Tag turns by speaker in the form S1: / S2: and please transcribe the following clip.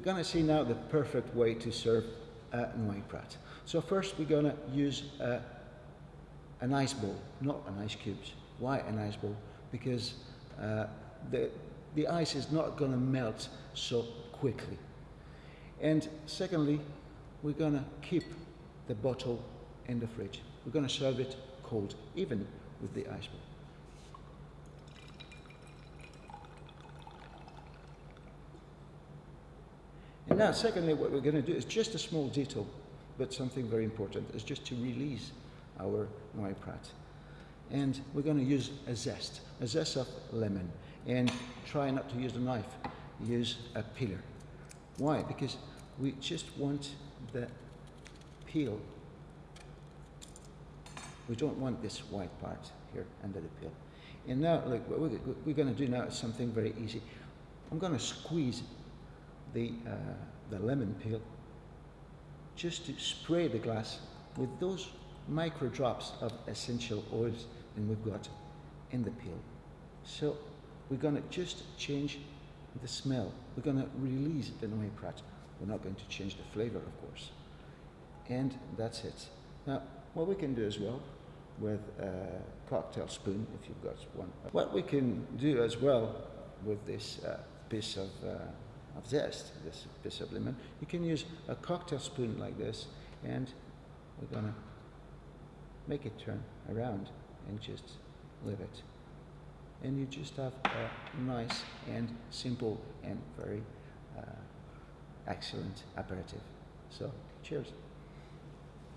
S1: going to see now the perfect way to serve a Noilly Prat. So first we're going to use a, an ice bowl, not an ice cubes. Why an ice bowl? Because uh, the, the ice is not going to melt so quickly. And secondly, we're going to keep the bottle in the fridge. We're going to serve it cold, even with the ice bowl. Now, secondly, what we're going to do is just a small detail, but something very important, is just to release our Noilly Prat. And we're going to use a zest, a zest of lemon. And try not to use a knife, use a peeler. Why? Because we just want the peel. We don't want this white part here under the peel. And now, look, what we're going to do now is something very easy. I'm going to squeeze the, uh, the lemon peel just to spray the glass with those micro drops of essential oils that we've got in the peel. So we're going to just change the smell. We're going to release the Noilly Prat. We're not going to change the flavor, of course. And that's it. Now, what we can do as well with a cocktail spoon, if you've got one. What we can do as well with this uh, piece of, uh, of zest, this piece of lemon, you can use a cocktail spoon like this and we're to make it turn around and just leave it. And you just have a nice and simple and very uh, excellent aperitif. So, cheers.